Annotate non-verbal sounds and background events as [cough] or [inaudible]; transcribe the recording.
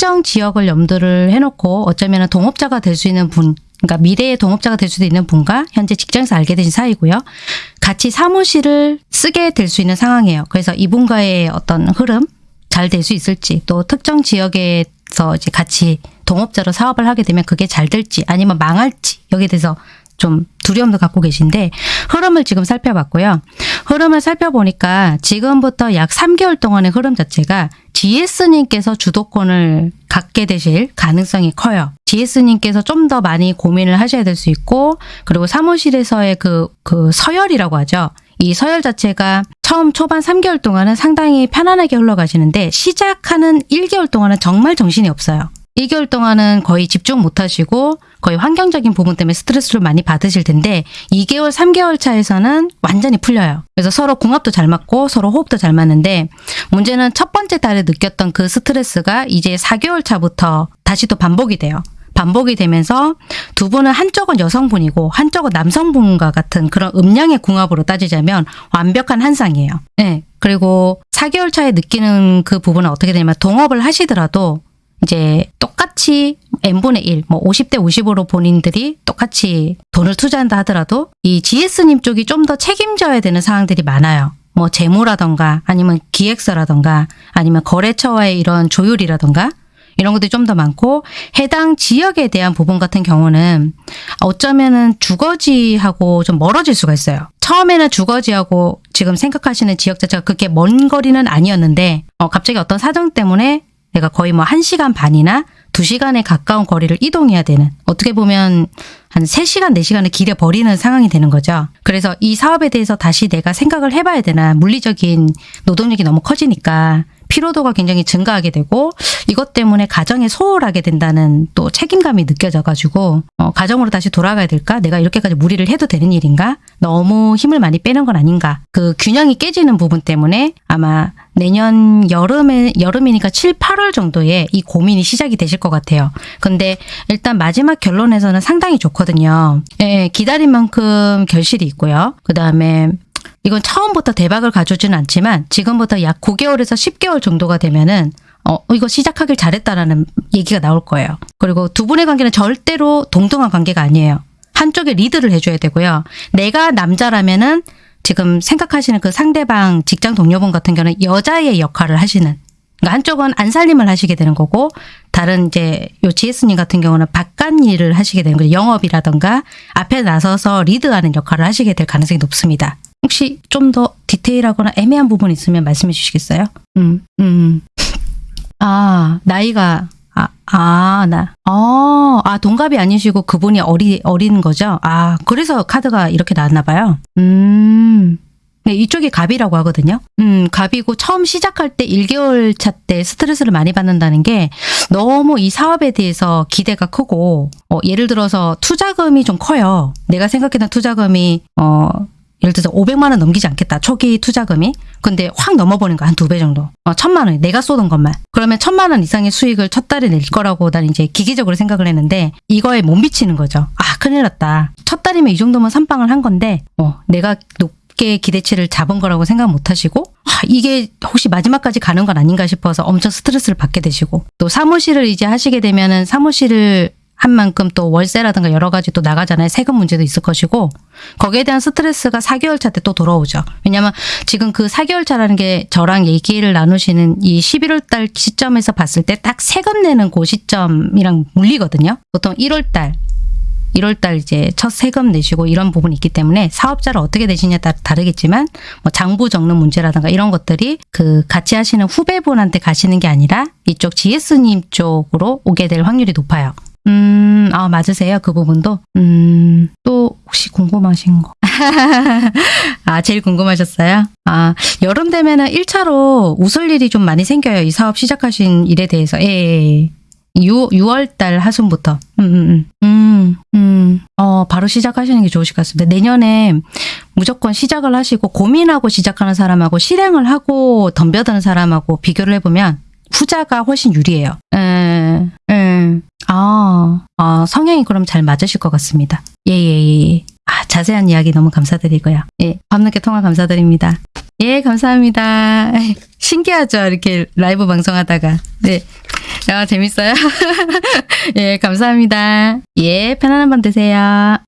특정 지역을 염두를 해놓고 어쩌면 동업자가 될 수 있는 분, 그러니까 미래의 동업자가 될 수도 있는 분과 현재 직장에서 알게 되신 사이고요. 같이 사무실을 쓰게 될 수 있는 상황이에요. 그래서 이분과의 어떤 흐름 잘 될 수 있을지 또 특정 지역에서 이제 같이 동업자로 사업을 하게 되면 그게 잘 될지 아니면 망할지 여기에 대해서 좀 두려움도 갖고 계신데 흐름을 지금 살펴봤고요. 흐름을 살펴보니까 지금부터 약 3개월 동안의 흐름 자체가 GS님께서 주도권을 갖게 되실 가능성이 커요. GS님께서 좀 더 많이 고민을 하셔야 될 수 있고 그리고 사무실에서의 그, 그 서열이라고 하죠. 이 서열 자체가 처음 초반 3개월 동안은 상당히 편안하게 흘러가시는데 시작하는 1개월 동안은 정말 정신이 없어요. 1개월 동안은 거의 집중 못 하시고 거의 환경적인 부분 때문에 스트레스를 많이 받으실 텐데 2개월, 3개월 차에서는 완전히 풀려요. 그래서 서로 궁합도 잘 맞고 서로 호흡도 잘 맞는데 문제는 첫 번째 달에 느꼈던 그 스트레스가 이제 4개월 차부터 다시 또 반복이 돼요. 반복이 되면서 두 분은 한쪽은 여성분이고 한쪽은 남성분과 같은 그런 음량의 궁합으로 따지자면 완벽한 한 쌍이에요. 네. 그리고 4개월 차에 느끼는 그 부분은 어떻게 되냐면 동업을 하시더라도 이제 똑같이 n분의 1, 뭐 50대 50으로 본인들이 똑같이 돈을 투자한다 하더라도 이 GS님 쪽이 좀 더 책임져야 되는 상황들이 많아요. 뭐 재무라던가 아니면 기획서라던가 아니면 거래처와의 이런 조율이라던가 이런 것들이 좀 더 많고 해당 지역에 대한 부분 같은 경우는 어쩌면은 주거지하고 좀 멀어질 수가 있어요. 처음에는 주거지하고 지금 생각하시는 지역 자체가 그렇게 먼 거리는 아니었는데 어, 갑자기 어떤 사정 때문에 내가 거의 뭐 1시간 반이나 2시간에 가까운 거리를 이동해야 되는 어떻게 보면 한 3시간, 4시간을 길에 버리는 상황이 되는 거죠. 그래서 이 사업에 대해서 다시 내가 생각을 해봐야 되나 물리적인 노동력이 너무 커지니까 피로도가 굉장히 증가하게 되고 이것 때문에 가정에 소홀하게 된다는 또 책임감이 느껴져가지고 어, 가정으로 다시 돌아가야 될까? 내가 이렇게까지 무리를 해도 되는 일인가? 너무 힘을 많이 빼는 건 아닌가? 그 균형이 깨지는 부분 때문에 아마 내년 여름에 여름이니까 7, 8월 정도에 이 고민이 시작이 되실 것 같아요. 근데 일단 마지막 결론에서는 상당히 좋거든요. 예, 기다린 만큼 결실이 있고요. 그 다음에 이건 처음부터 대박을 가져오지는 않지만 지금부터 약 9개월에서 10개월 정도가 되면은 어, 이거 시작하길 잘했다라는 얘기가 나올 거예요. 그리고 두 분의 관계는 절대로 동등한 관계가 아니에요. 한쪽에 리드를 해줘야 되고요. 내가 남자라면은 지금 생각하시는 그 상대방 직장 동료분 같은 경우는 여자의 역할을 하시는 그러니까 한쪽은 안살림을 하시게 되는 거고 다른 이제 요 GS님 같은 경우는 바깥 일을 하시게 되는 거죠. 영업이라던가 앞에 나서서 리드하는 역할을 하시게 될 가능성이 높습니다. 혹시 좀 더 디테일하거나 애매한 부분 있으면 말씀해 주시겠어요? 음, 음. [laughs] 아, 나이가 아, 아, 나. 어, 아, 동갑이 아니시고 그분이 어리, 어린 거죠? 아, 그래서 카드가 이렇게 나왔나 봐요. 음. 네, 이쪽이 갑이라고 하거든요. 음, 갑이고 처음 시작할 때 1개월 차 때 스트레스를 많이 받는다는 게 너무 이 사업에 대해서 기대가 크고 어, 예를 들어서 투자금이 좀 커요. 내가 생각했던 투자금이 어 예를 들어서 500만 원 넘기지 않겠다. 초기 투자금이. 근데 확 넘어버린 거한두 배 정도. 어, 천만 원. 내가 쏟은 것만. 그러면 천만 원 이상의 수익을 첫 달에 낼 거라고 난 이제 기계적으로 생각을 했는데 이거에 못 미치는 거죠. 아 큰일 났다. 첫 달이면 이 정도면 선빵을 한 건데 어, 내가 높 게 기대치를 잡은 거라고 생각 못 하시고 아, 이게 혹시 마지막까지 가는 건 아닌가 싶어서 엄청 스트레스를 받게 되시고 또 사무실을 이제 하시게 되면은 사무실을 한 만큼 또 월세라든가 여러 가지 또 나가잖아요. 세금 문제도 있을 것이고 거기에 대한 스트레스가 4개월 차 때 또 돌아오죠. 왜냐하면 지금 그 4개월 차라는 게 저랑 얘기를 나누시는 이 11월 달 시점에서 봤을 때 딱 세금 내는 그 시점이랑 물리거든요. 보통 1월 달 1월 달 이제 첫 세금 내시고 이런 부분이 있기 때문에 사업자를 어떻게 되시냐에 따라 다르겠지만 뭐 장부 적는 문제라든가 이런 것들이 그 같이 하시는 후배분한테 가시는 게 아니라 이쪽 GS님 쪽으로 오게 될 확률이 높아요. 음, 아, 맞으세요? 그 부분도? 음, 또 혹시 궁금하신 거? [laughs] 아, 제일 궁금하셨어요? 아, 여름 되면은 1차로 웃을 일이 좀 많이 생겨요. 이 사업 시작하신 일에 대해서. 예, 예. 예. 6, 6월 달 하순부터. 음, 음, 음, 음, 음. 어, 바로 시작하시는 게 좋으실 것 같습니다. 내년에 무조건 시작을 하시고 고민하고 시작하는 사람하고 실행을 하고 덤벼드는 사람하고 비교를 해보면 후자가 훨씬 유리해요. 에, 에. 아, 아, 성향이 그럼 잘 맞으실 것 같습니다. 예, 예, 예. 아, 자세한 이야기 너무 감사드리고요. 예, 밤늦게 통화 감사드립니다. 예, 감사합니다. [laughs] 신기하죠? 이렇게 라이브 방송하다가. 네. 야, 재밌어요? [laughs] 예, 감사합니다. 예, 편안한 밤 되세요.